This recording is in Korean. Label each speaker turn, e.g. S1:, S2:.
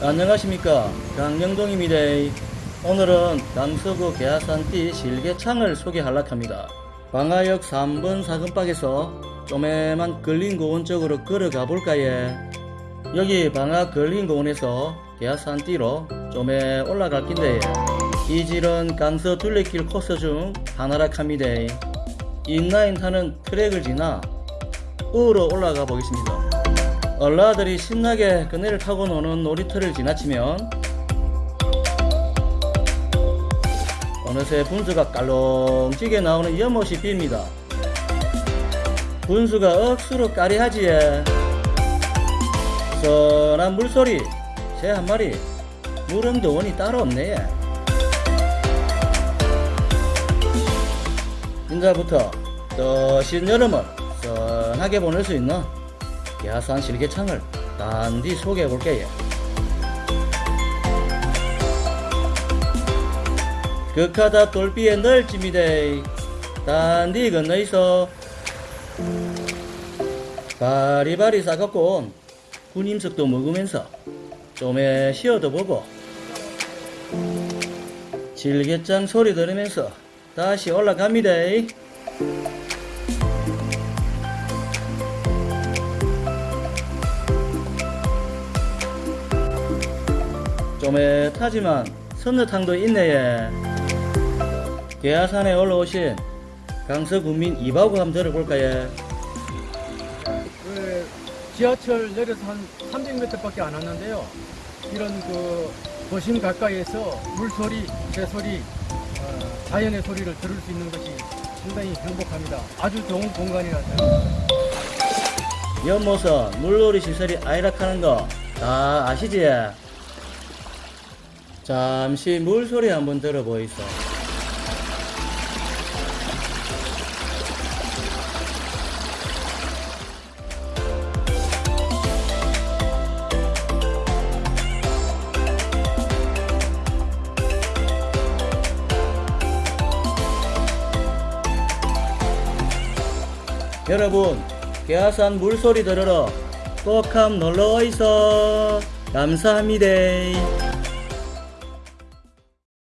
S1: 안녕하십니까. 강영동입니다 오늘은 남서구 계하산띠 실개창을 소개하려고 합니다. 방화역 3번 사근박에서 쪼매만 근린고원 쪽으로 걸어가 볼까예 여기 방화 근린고원에서 계하산띠로 쪼매 올라갈 긴데 이 질은 강서 둘레길 코스 중 하나라 합니다. 인라인 타는 트랙을 지나 우로 올라가 보겠습니다 얼라들이 신나게 그네를 타고 노는 놀이터를 지나치면 어느새 분수가 깔롱지게 나오는 연못이 빕니다. 분수가 억수로 까리하지에 선한 물소리 새 한 마리 무릉도원이 따로 없네 인자부터 떠신 여름을 선하게 보낼 수 있는 야산 실개창을 단디 소개해 볼게요. 극하다 돌비의 널집니다. 단디 건너 있어. 바리바리 싸갖고 온 군임석도 먹으면서 좀에 쉬어도 보고 질개짱 소리 들으면서 다시 올라갑니다. 쪼매타지만 선녀탕도 있네예 계하산에 올라오신 강서군민 이바구 한번 들어볼까예
S2: 그 지하철 내려서 한 300m밖에 안 왔는데요. 이런 그 도심 가까이에서 물소리, 새소리, 어, 자연의 소리를 들을 수 있는 것이 상당히 행복합니다. 아주 좋은 공간이라서요.
S1: 연못은 물놀이 시설이 아이락하는 거 다 아시지? 잠시 물소리 한번 들어보이소. 여러분 계하산 물소리 들으러 꼭함 있어 감사합니다